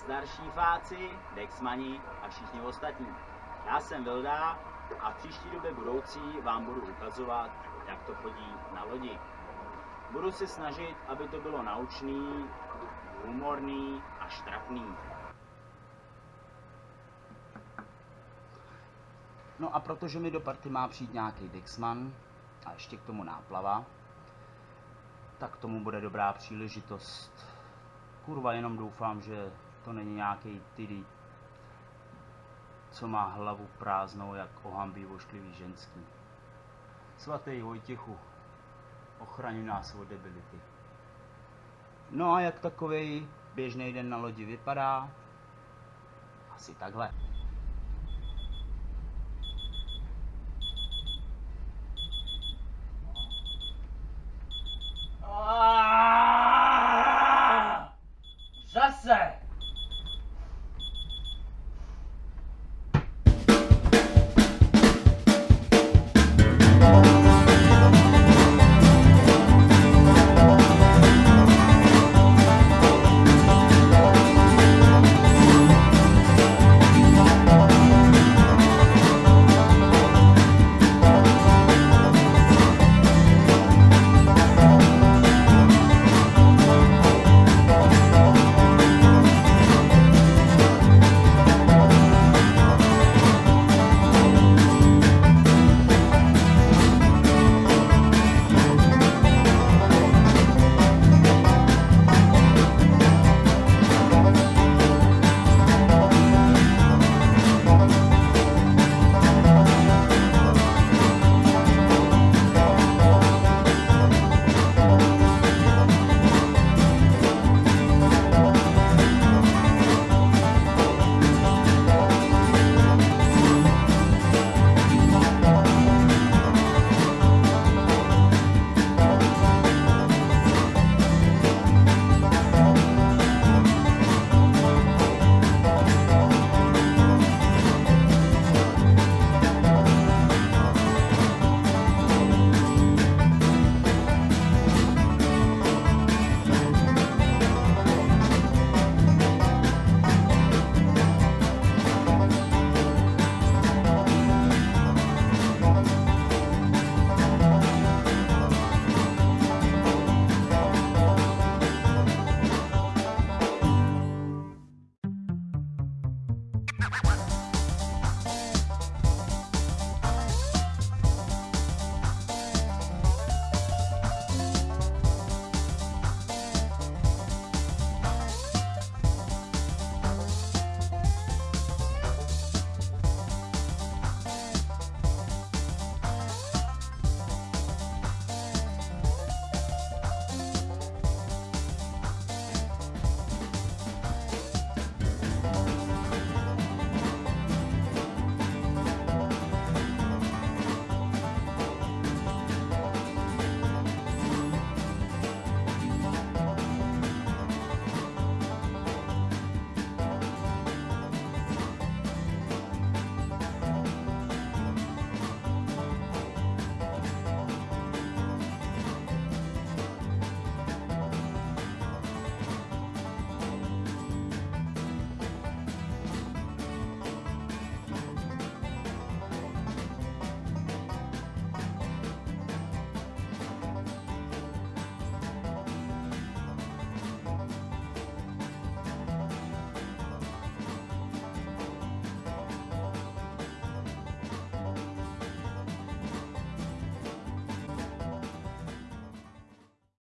starší fáci, dexmani a všichni ostatní. Já jsem Vilda a v příští době budoucí vám budu ukazovat, jak to chodí na lodi. Budu se snažit, aby to bylo naučný, humorný a štrapný. No a protože mi do party má přijít nějaký Dexman a ještě k tomu náplava, tak tomu bude dobrá příležitost. Kurva, jenom doufám, že to není nějaký tydy, co má hlavu prázdnou, jak ohambí vošklivý ženský. Svatý Vojtěchu, ochraňuj nás od debility. No a jak takový běžný den na lodi vypadá? Asi takhle. Zase!